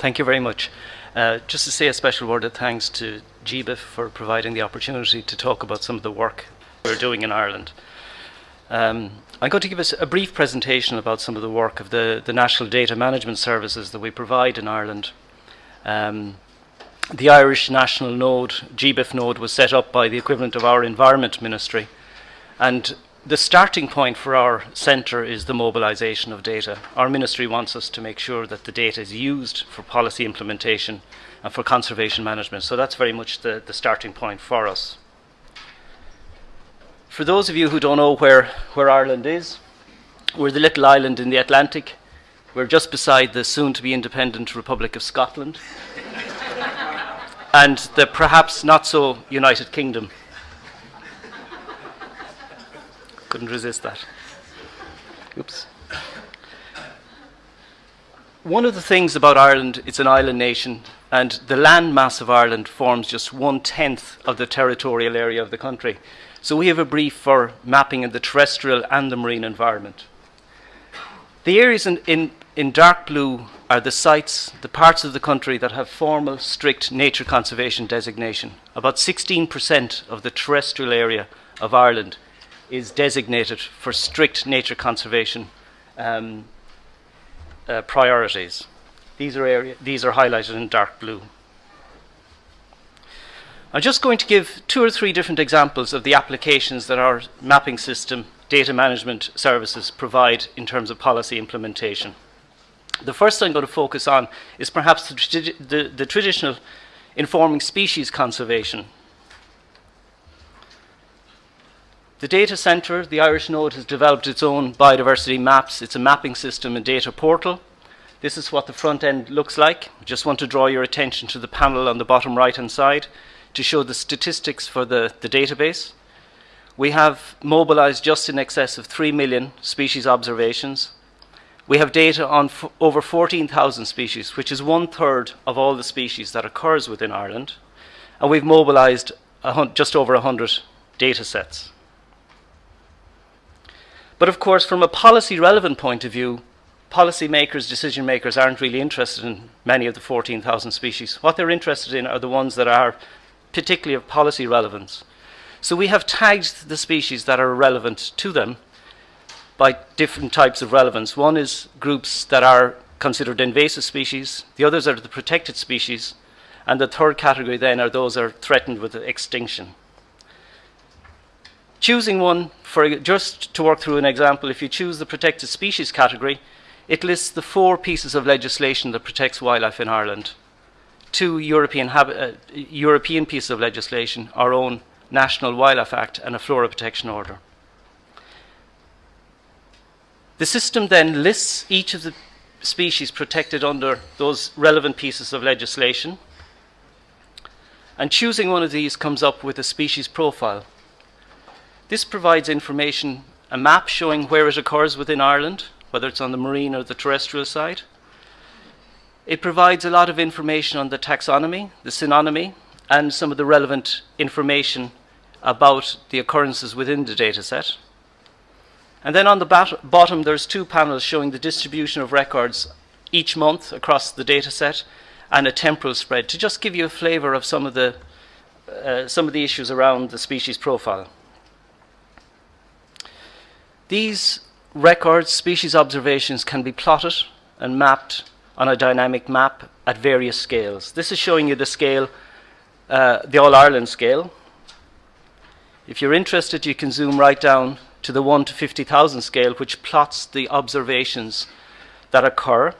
Thank you very much. Uh, just to say a special word of thanks to GBIF for providing the opportunity to talk about some of the work we're doing in Ireland. Um, I'm going to give us a brief presentation about some of the work of the, the National Data Management Services that we provide in Ireland. Um, the Irish National Node, GBIF node, was set up by the equivalent of our Environment Ministry. And the starting point for our centre is the mobilisation of data. Our ministry wants us to make sure that the data is used for policy implementation and for conservation management. So that's very much the, the starting point for us. For those of you who don't know where, where Ireland is, we're the little island in the Atlantic. We're just beside the soon to be independent Republic of Scotland and the perhaps not so United Kingdom. Couldn't resist that. Oops. One of the things about Ireland, it's an island nation, and the land mass of Ireland forms just one tenth of the territorial area of the country. So we have a brief for mapping in the terrestrial and the marine environment. The areas in, in, in dark blue are the sites, the parts of the country that have formal, strict nature conservation designation. About 16% of the terrestrial area of Ireland is designated for strict nature conservation um, uh, priorities. These are, area, these are highlighted in dark blue. I'm just going to give two or three different examples of the applications that our mapping system data management services provide in terms of policy implementation. The first I'm going to focus on is perhaps the, the, the traditional informing species conservation The data centre, the Irish Node, has developed its own biodiversity maps. It's a mapping system and data portal. This is what the front end looks like. I just want to draw your attention to the panel on the bottom right hand side to show the statistics for the, the database. We have mobilized just in excess of 3 million species observations. We have data on over 14,000 species, which is one third of all the species that occurs within Ireland. And we've mobilized just over 100 data sets. But of course, from a policy relevant point of view, policymakers, decision makers aren't really interested in many of the 14,000 species. What they're interested in are the ones that are particularly of policy relevance. So we have tagged the species that are relevant to them by different types of relevance. One is groups that are considered invasive species, the others are the protected species, and the third category then are those that are threatened with extinction. Choosing one, for just to work through an example, if you choose the protected species category, it lists the four pieces of legislation that protects wildlife in Ireland. Two European, uh, European pieces of legislation, our own National Wildlife Act and a Flora Protection Order. The system then lists each of the species protected under those relevant pieces of legislation. And choosing one of these comes up with a species profile. This provides information, a map showing where it occurs within Ireland, whether it's on the marine or the terrestrial side. It provides a lot of information on the taxonomy, the synonymy, and some of the relevant information about the occurrences within the dataset. And then on the bottom, there's two panels showing the distribution of records each month across the dataset and a temporal spread to just give you a flavour of some of the uh, some of the issues around the species profile. These records, species observations, can be plotted and mapped on a dynamic map at various scales. This is showing you the scale, uh, the All Ireland scale. If you're interested, you can zoom right down to the 1 to 50,000 scale, which plots the observations that occur.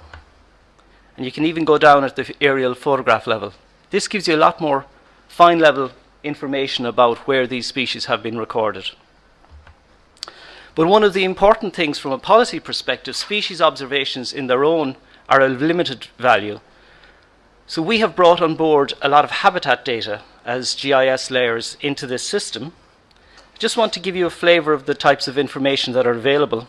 And you can even go down at the aerial photograph level. This gives you a lot more fine level information about where these species have been recorded. But one of the important things from a policy perspective, species observations in their own are of limited value. So we have brought on board a lot of habitat data as GIS layers into this system. I just want to give you a flavour of the types of information that are available.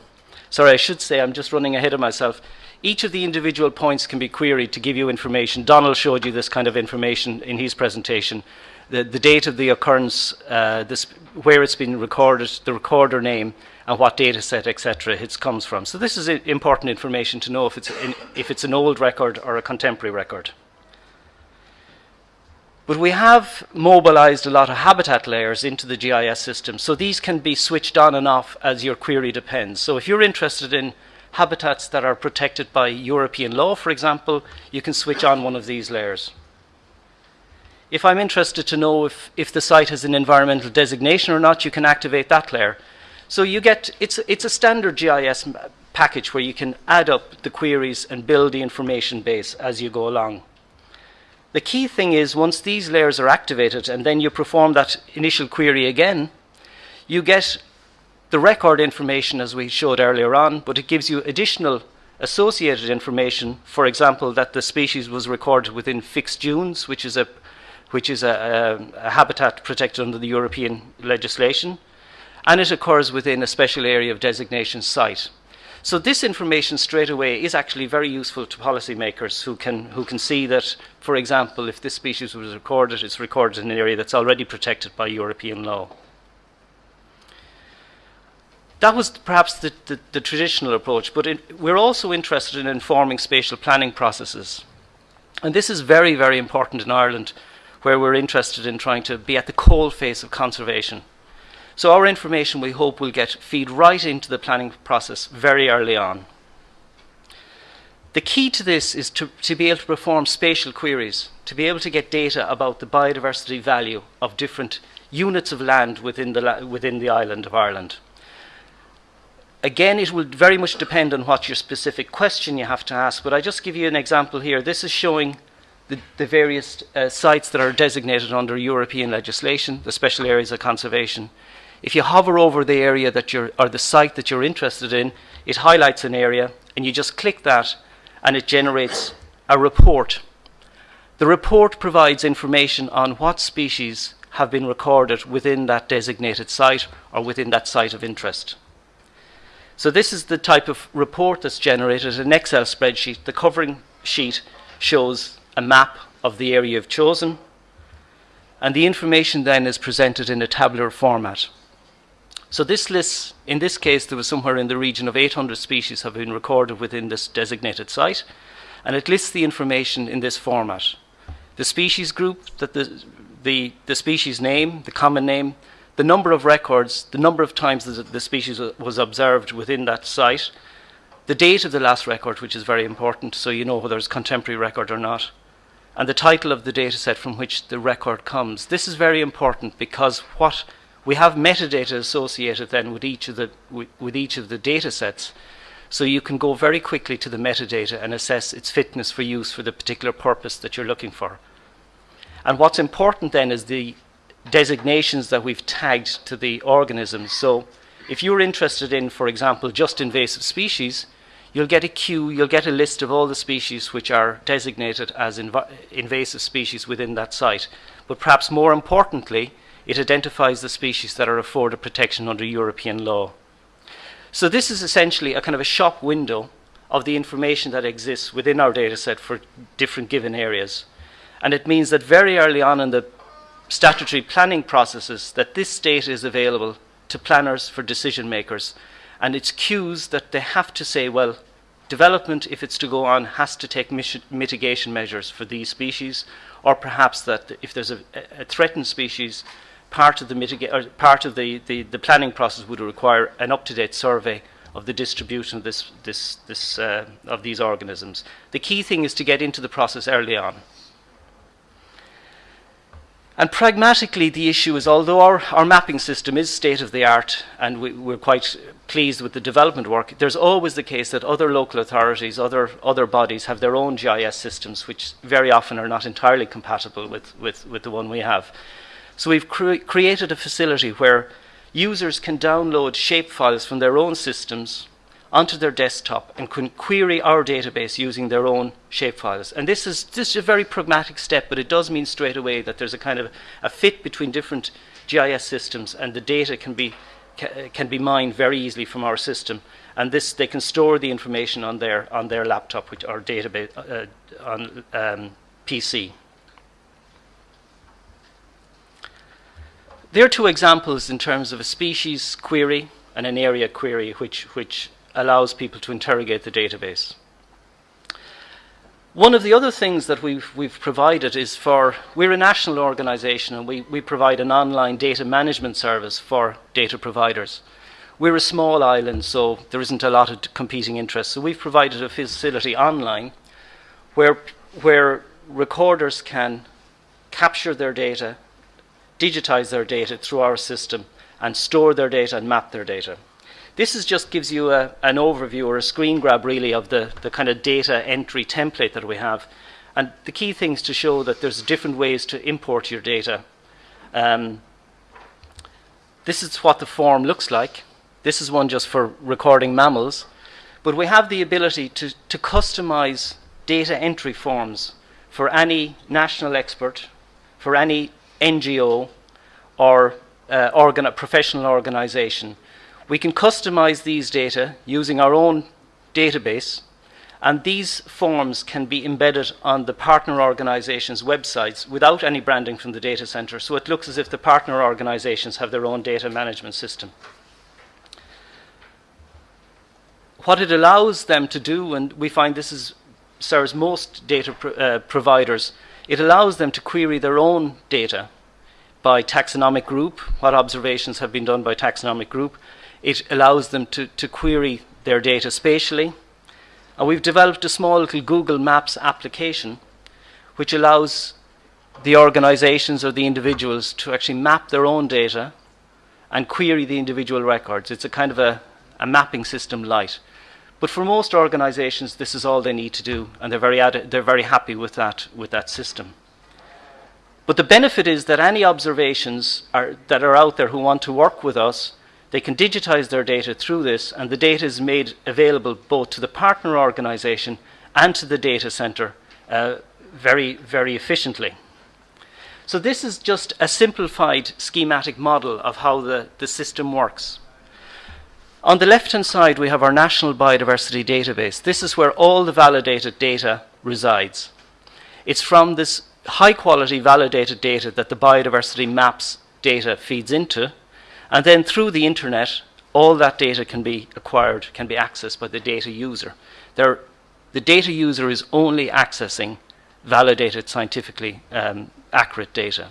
Sorry, I should say I'm just running ahead of myself. Each of the individual points can be queried to give you information. Donald showed you this kind of information in his presentation. The, the date of the occurrence, uh, this, where it's been recorded, the recorder name, and what data set, etc., it comes from. So this is important information to know if it's, in, if it's an old record or a contemporary record. But we have mobilized a lot of habitat layers into the GIS system, so these can be switched on and off as your query depends. So if you're interested in habitats that are protected by European law, for example, you can switch on one of these layers. If I'm interested to know if, if the site has an environmental designation or not, you can activate that layer. So you get, it's, it's a standard GIS package where you can add up the queries and build the information base as you go along. The key thing is once these layers are activated and then you perform that initial query again, you get the record information as we showed earlier on, but it gives you additional associated information, for example, that the species was recorded within fixed dunes, which is a which is a, a, a habitat protected under the European legislation and it occurs within a special area of designation site. So this information straight away is actually very useful to policymakers who can, who can see that, for example, if this species was recorded, it's recorded in an area that's already protected by European law. That was perhaps the, the, the traditional approach, but we're also interested in informing spatial planning processes. And this is very, very important in Ireland, where we're interested in trying to be at the coal face of conservation. So our information, we hope, will get feed right into the planning process very early on. The key to this is to, to be able to perform spatial queries, to be able to get data about the biodiversity value of different units of land within the, within the island of Ireland. Again, it will very much depend on what your specific question you have to ask, but I just give you an example here. This is showing the, the various uh, sites that are designated under European legislation, the special areas of conservation. If you hover over the area that you're, or the site that you're interested in, it highlights an area and you just click that and it generates a report. The report provides information on what species have been recorded within that designated site or within that site of interest. So this is the type of report that's generated, an Excel spreadsheet. The covering sheet shows a map of the area you've chosen, and the information then is presented in a tabular format. So this list, in this case, there was somewhere in the region of 800 species have been recorded within this designated site, and it lists the information in this format. The species group, that the, the, the species name, the common name, the number of records, the number of times the species was observed within that site, the date of the last record, which is very important, so you know whether it's contemporary record or not, and the title of the data set from which the record comes. This is very important because what we have metadata associated then with each of the with each of the data sets so you can go very quickly to the metadata and assess its fitness for use for the particular purpose that you're looking for. And what's important then is the designations that we've tagged to the organisms so if you're interested in for example just invasive species you'll get a queue you'll get a list of all the species which are designated as inv invasive species within that site. But perhaps more importantly it identifies the species that are afforded protection under European law. So this is essentially a kind of a shop window of the information that exists within our dataset for different given areas. And it means that very early on in the statutory planning processes that this data is available to planners for decision makers. And it's cues that they have to say, well, development, if it's to go on, has to take mitigation measures for these species, or perhaps that if there's a, a threatened species, part of the part of the, the, the planning process would require an up-to-date survey of the distribution of this this this uh, of these organisms. The key thing is to get into the process early on. And pragmatically, the issue is although our, our mapping system is state of the art and we, we're quite pleased with the development work, there's always the case that other local authorities, other, other bodies have their own GIS systems, which very often are not entirely compatible with, with, with the one we have. So we've cre created a facility where users can download shapefiles from their own systems onto their desktop and can query our database using their own shapefiles. And this is, just a very pragmatic step, but it does mean straight away that there's a kind of a fit between different GIS systems and the data can be, can be mined very easily from our system. And this, they can store the information on their, on their laptop which, or database uh, on um, PC. There are two examples in terms of a species query and an area query which, which allows people to interrogate the database. One of the other things that we've, we've provided is for, we're a national organisation and we, we provide an online data management service for data providers. We're a small island, so there isn't a lot of competing interests. So we've provided a facility online where, where recorders can capture their data, digitize their data through our system, and store their data and map their data. This is just gives you a, an overview or a screen grab really of the, the kind of data entry template that we have. And the key things to show that there's different ways to import your data. Um, this is what the form looks like. This is one just for recording mammals. But we have the ability to, to customize data entry forms for any national expert, for any NGO or uh, organ professional organization we can customize these data using our own database, and these forms can be embedded on the partner organization's websites without any branding from the data center, so it looks as if the partner organizations have their own data management system. What it allows them to do, and we find this is serves most data pro uh, providers, it allows them to query their own data by taxonomic group, what observations have been done by taxonomic group, it allows them to, to query their data spatially. And we've developed a small little Google Maps application which allows the organizations or the individuals to actually map their own data and query the individual records. It's a kind of a, a mapping system light. But for most organizations, this is all they need to do, and they're very, they're very happy with that, with that system. But the benefit is that any observations are, that are out there who want to work with us they can digitize their data through this, and the data is made available both to the partner organization and to the data center uh, very, very efficiently. So this is just a simplified schematic model of how the, the system works. On the left-hand side, we have our National Biodiversity Database. This is where all the validated data resides. It's from this high-quality validated data that the biodiversity maps data feeds into, and then through the internet, all that data can be acquired, can be accessed by the data user. There, the data user is only accessing validated, scientifically um, accurate data.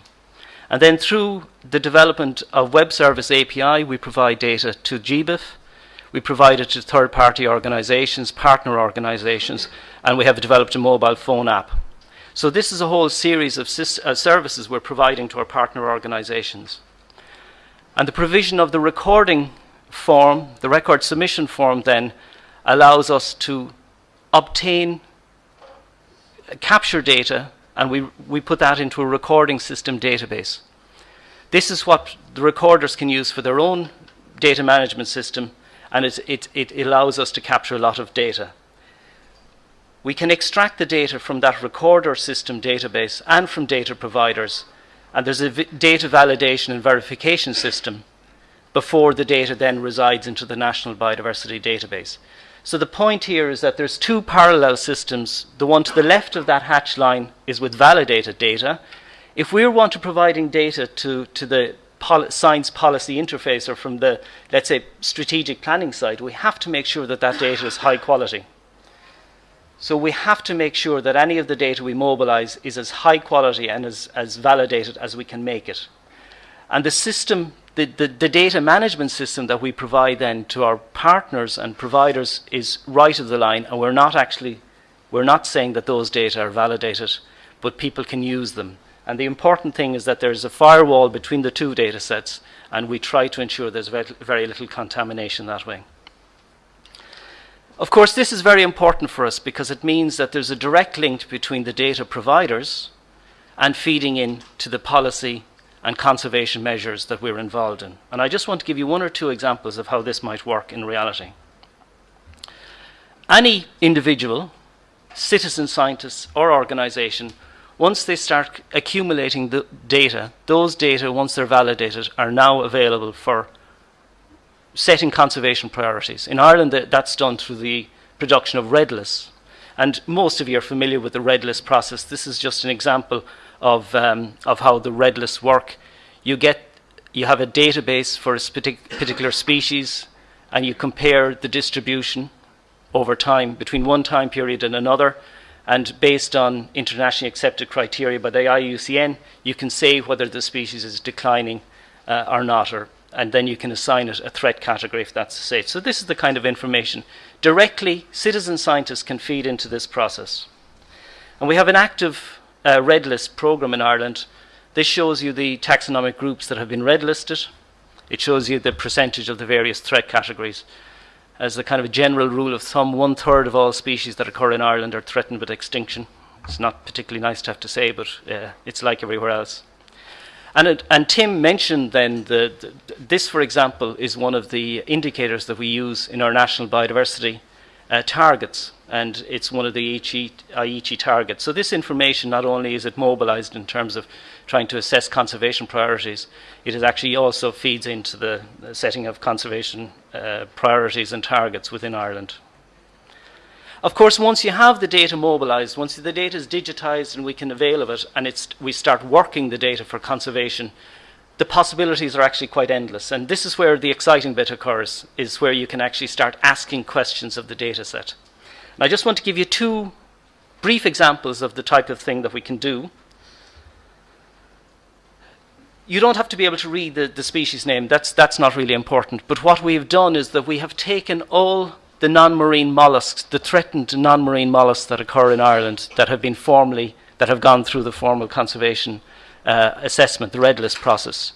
And then through the development of Web Service API, we provide data to GBIF, we provide it to third-party organizations, partner organizations, and we have developed a mobile phone app. So this is a whole series of uh, services we're providing to our partner organizations. And the provision of the recording form, the record submission form, then allows us to obtain capture data and we, we put that into a recording system database. This is what the recorders can use for their own data management system and it, it, it allows us to capture a lot of data. We can extract the data from that recorder system database and from data providers and there's a data validation and verification system before the data then resides into the National Biodiversity Database. So the point here is that there's two parallel systems. The one to the left of that hatch line is with validated data. If we want to providing data to, to the pol science policy interface or from the, let's say, strategic planning side, we have to make sure that that data is high quality. So we have to make sure that any of the data we mobilize is as high quality and as, as validated as we can make it. And the system, the, the, the, data management system that we provide then to our partners and providers is right of the line and we're not actually, we're not saying that those data are validated, but people can use them. And the important thing is that there's a firewall between the two data sets and we try to ensure there's very, very little contamination that way. Of course, this is very important for us because it means that there's a direct link between the data providers and feeding in to the policy and conservation measures that we're involved in. And I just want to give you one or two examples of how this might work in reality. Any individual, citizen scientist or organization, once they start accumulating the data, those data, once they're validated, are now available for setting conservation priorities. In Ireland, that's done through the production of red lists. And most of you are familiar with the red list process. This is just an example of, um, of how the red lists work. You, get, you have a database for a particular species. and you compare the distribution over time between one time period and another. And based on internationally accepted criteria by the IUCN, you can say whether the species is declining uh, or not, or, and then you can assign it a threat category if that's safe. So this is the kind of information. Directly, citizen scientists can feed into this process. And we have an active uh, red list program in Ireland. This shows you the taxonomic groups that have been red listed. It shows you the percentage of the various threat categories as a kind of a general rule of thumb, one third of all species that occur in Ireland are threatened with extinction. It's not particularly nice to have to say, but uh, it's like everywhere else. And, it, and Tim mentioned then that the, this, for example, is one of the indicators that we use in our national biodiversity uh, targets, and it's one of the Aichi targets. So this information not only is it mobilized in terms of trying to assess conservation priorities, it is actually also feeds into the, setting of conservation uh, priorities and targets within Ireland. Of course, once you have the data mobilized, once the data is digitized and we can avail of it, and we start working the data for conservation, the possibilities are actually quite endless. And this is where the exciting bit occurs, is where you can actually start asking questions of the data set. And I just want to give you two brief examples of the type of thing that we can do you don't have to be able to read the, the species name. That's, that's not really important. But what we've done is that we have taken all the non-marine mollusks, the threatened non-marine mollusks that occur in Ireland that have been formally, that have gone through the formal conservation uh, assessment, the red list process.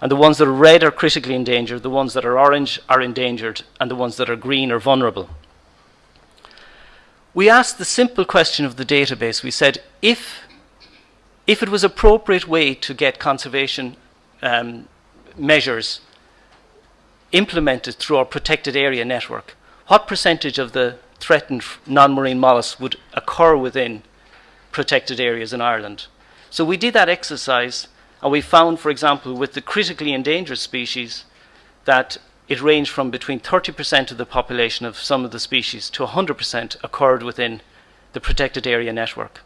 And the ones that are red are critically endangered, the ones that are orange are endangered, and the ones that are green are vulnerable. We asked the simple question of the database. We said, if if it was appropriate way to get conservation um, measures implemented through our protected area network, what percentage of the threatened non-marine mollusks would occur within protected areas in Ireland? So we did that exercise and we found, for example, with the critically endangered species that it ranged from between 30% of the population of some of the species to 100% occurred within the protected area network.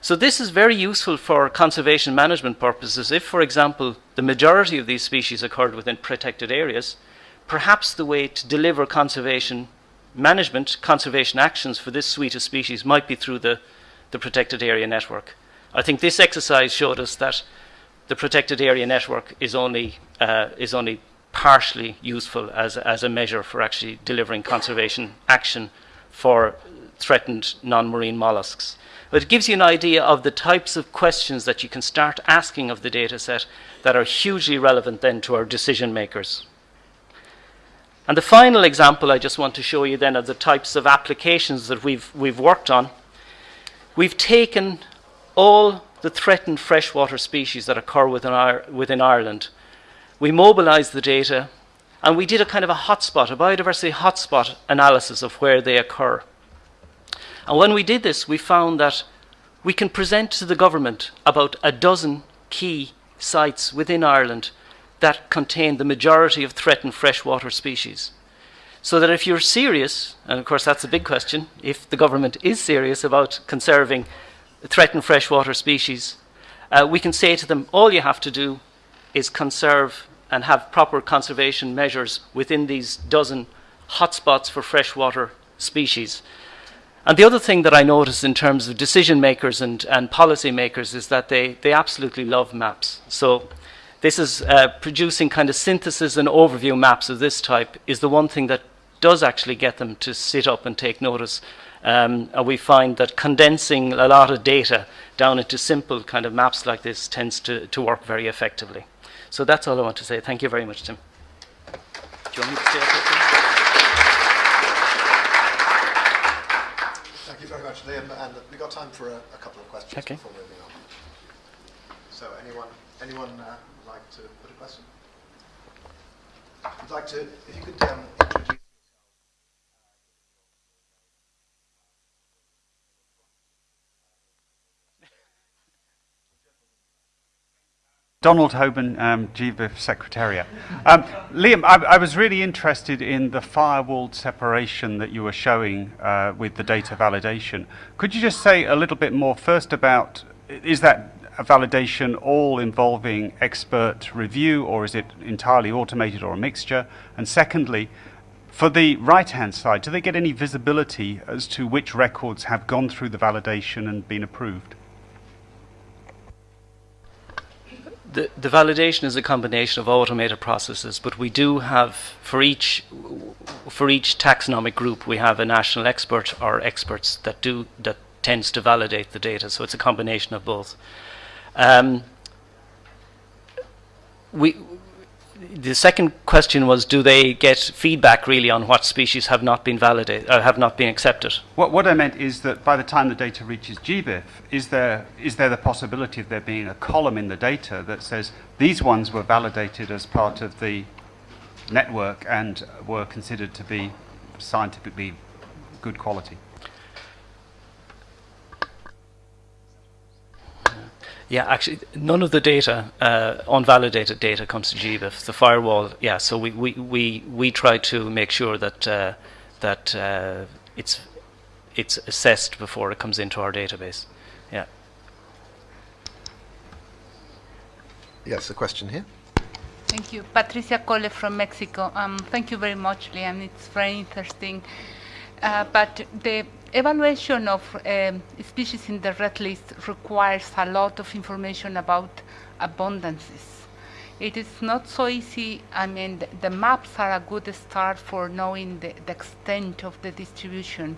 So this is very useful for conservation management purposes. If, for example, the majority of these species occurred within protected areas, perhaps the way to deliver conservation management, conservation actions for this suite of species might be through the, the protected area network. I think this exercise showed us that the protected area network is only, uh, is only partially useful as, as a measure for actually delivering conservation action for threatened non-marine mollusks. But it gives you an idea of the types of questions that you can start asking of the data set that are hugely relevant then to our decision makers. And the final example I just want to show you then of the types of applications that we've, we've worked on. We've taken all the threatened freshwater species that occur within, within Ireland. We mobilized the data and we did a kind of a hotspot, a biodiversity hotspot analysis of where they occur. And when we did this, we found that we can present to the government about a dozen key sites within Ireland that contain the majority of threatened freshwater species. So that if you're serious, and of course that's a big question, if the government is serious about conserving threatened freshwater species, uh, we can say to them, all you have to do is conserve and have proper conservation measures within these dozen hotspots for freshwater species. And the other thing that I notice in terms of decision makers and, and policy makers is that they, they absolutely love maps. So this is uh, producing kind of synthesis and overview maps of this type is the one thing that does actually get them to sit up and take notice. Um, and we find that condensing a lot of data down into simple kind of maps like this tends to, to work very effectively. So that's all I want to say. Thank you very much, Tim. Do you want me to say much, Liam, and we've got time for a, a couple of questions okay. before moving on. So anyone, anyone uh, like to put a question? I'd like to, if you could um, Donald Hobern, um, GBIF Secretariat. Um, Liam, I, I, was really interested in the firewalled separation that you were showing uh, with the data validation. Could you just say a little bit more first about, is that a validation all involving expert review or is it entirely automated or a mixture? And secondly, for the right-hand side, do they get any visibility as to which records have gone through the validation and been approved? The, the validation is a combination of automated processes, but we do have for each for each taxonomic group we have a national expert or experts that do that tends to validate the data. So it's a combination of both. Um, we the second question was, do they get feedback really on what species have not been validated, or have not been accepted? What, what I meant is that by the time the data reaches GBIF, is there is there the possibility of there being a column in the data that says these ones were validated as part of the network and were considered to be scientifically good quality? Yeah, actually, none of the data, uh, unvalidated data, comes to GBIF. The firewall, yeah. So we, we, we, we try to make sure that uh, that uh, it's it's assessed before it comes into our database. Yeah. Yes, a question here. Thank you, Patricia Cole from Mexico. Um, thank you very much, Liam. It's very interesting. Uh, but the evaluation of um, species in the red list requires a lot of information about abundances. It is not so easy. I mean, the, the maps are a good start for knowing the, the, extent of the distribution.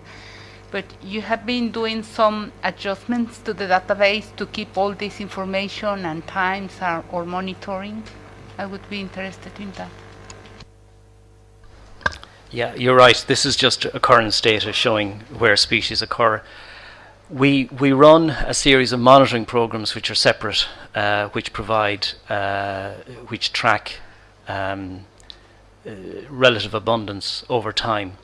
But you have been doing some adjustments to the database to keep all this information and times or monitoring. I would be interested in that. Yeah, you're right. This is just occurrence data showing where species occur. We, we run a series of monitoring programs which are separate, uh, which provide, uh, which track um, uh, relative abundance over time.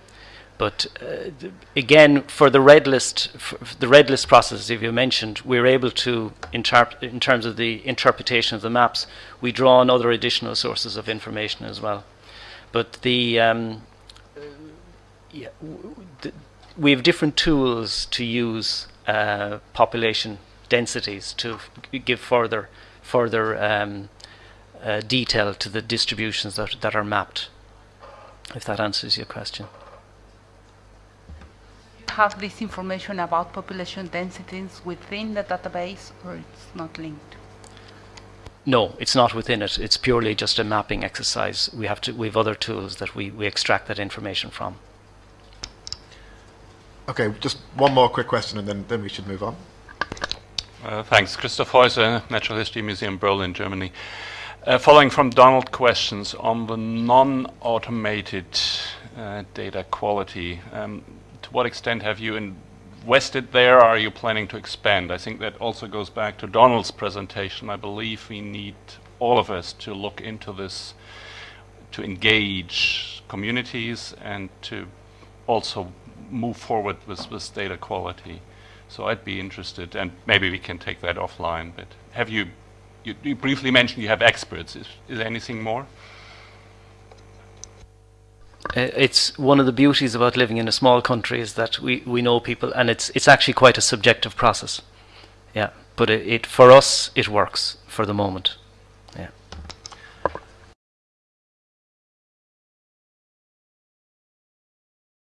But uh, again, for the red list, the red list process, if you mentioned, we're able to, in terms of the interpretation of the maps, we draw on other additional sources of information as well. But the um, yeah, we have different tools to use uh, population densities to give further further um, uh, detail to the distributions that, that are mapped. If that answers your question. Have this information about population densities within the database, or it's not linked? No, it's not within it. It's purely just a mapping exercise. We have to. We have other tools that we, we extract that information from. Okay, just one more quick question and then, then we should move on. Uh, thanks. Christoph Häuser, Natural History Museum, Berlin, Germany. Uh, following from Donald's questions on the non-automated uh, data quality, um, to what extent have you invested there? Are you planning to expand? I think that also goes back to Donald's presentation. I believe we need all of us to look into this, to engage communities and to also move forward with, with data quality. So I'd be interested, and maybe we can take that offline, but have you, you, you briefly mentioned you have experts. Is, is there anything more? Uh, it's one of the beauties about living in a small country is that we, we know people, and it's it's actually quite a subjective process. Yeah, but it, it for us it works for the moment.